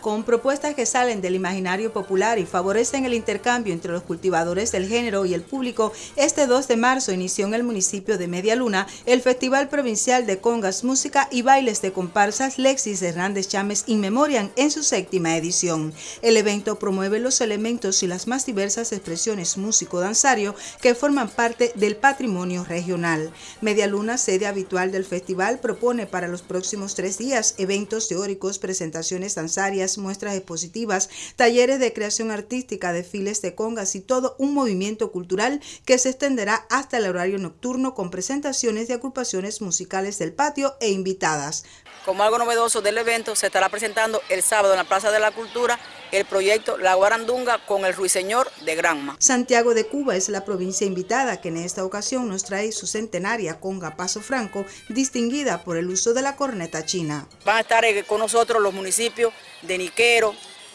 con propuestas que salen del imaginario popular y favorecen el intercambio entre los cultivadores del género y el público, este 2 de marzo inició en el municipio de Media Luna el Festival Provincial de Congas, Música y Bailes de Comparsas Lexis Hernández Chámez In Memoriam en su séptima edición. El evento promueve los elementos y las más diversas expresiones músico-danzario que forman parte del patrimonio regional. Media Luna, sede habitual del festival, propone para los próximos tres días eventos teóricos, presentaciones danzarias, muestras expositivas, talleres de creación artística, desfiles de congas y todo un movimiento cultural que se extenderá hasta el horario nocturno con presentaciones de agrupaciones musicales del patio e invitadas. Como algo novedoso del evento, se estará presentando el sábado en la Plaza de la Cultura el proyecto La Guarandunga con el Ruiseñor de Granma. Santiago de Cuba es la provincia invitada que en esta ocasión nos trae su centenaria conga Paso Franco, distinguida por el uso de la corneta china. Van a estar eh, con nosotros los municipios de Niquero,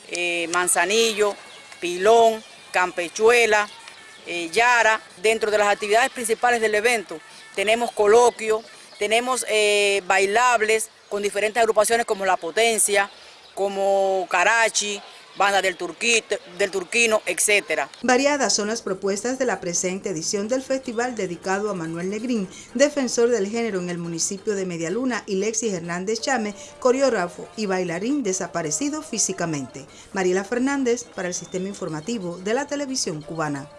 eh, Manzanillo, Pilón, Campechuela, eh, Yara. Dentro de las actividades principales del evento tenemos coloquio, tenemos bailables con diferentes agrupaciones como La Potencia, como Carachi, banda del, turquito, del turquino, etc. Variadas son las propuestas de la presente edición del festival dedicado a Manuel Negrín, defensor del género en el municipio de Medialuna, y Lexis Hernández Chame, coreógrafo y bailarín desaparecido físicamente. Mariela Fernández para el Sistema Informativo de la Televisión Cubana.